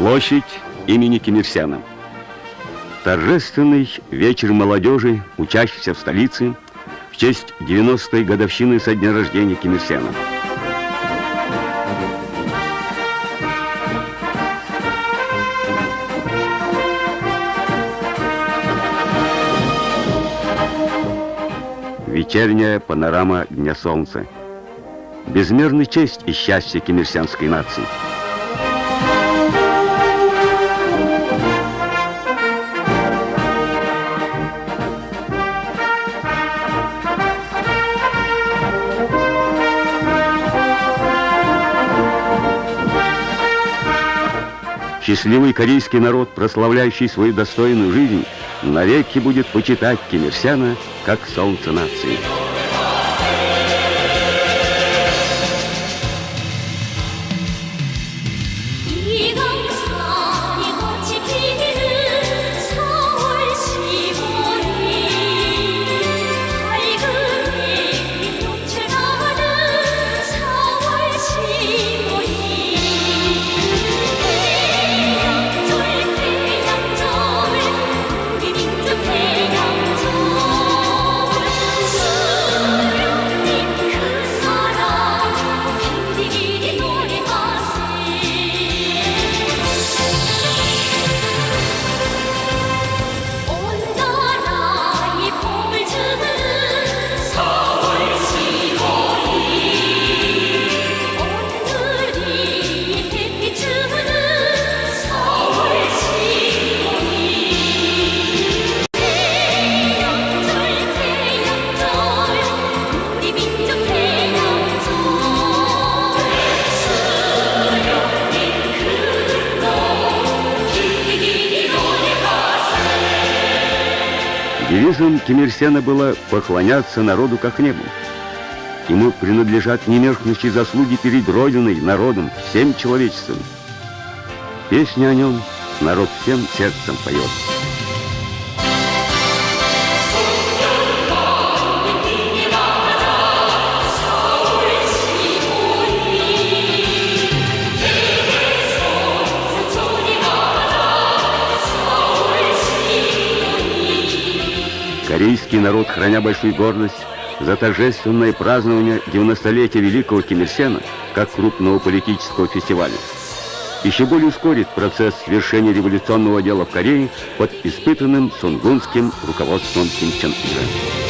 Площадь имени Сена. Торжественный вечер молодежи, учащейся в столице, в честь 90-й годовщины со дня рождения Сена. Вечерняя панорама Дня Солнца. Безмерная честь и счастье кимирсянской нации. Счастливый корейский народ, прославляющий свою достойную жизнь, навеки будет почитать Ким Ир Сена как солнце нации. Девизом Ким Ир Сена было поклоняться народу как небу. Ему принадлежат немеркнущие заслуги перед Родиной, народом, всем человечеством. Песня о нем народ всем сердцем поет. Корейский народ, храня большую гордость за торжественное празднование 90-летия Великого Ким Ир Сена как крупного политического фестиваля, еще более ускорит процесс свершения революционного дела в Корее под испытанным сунгунским руководством Ким Чен Ира.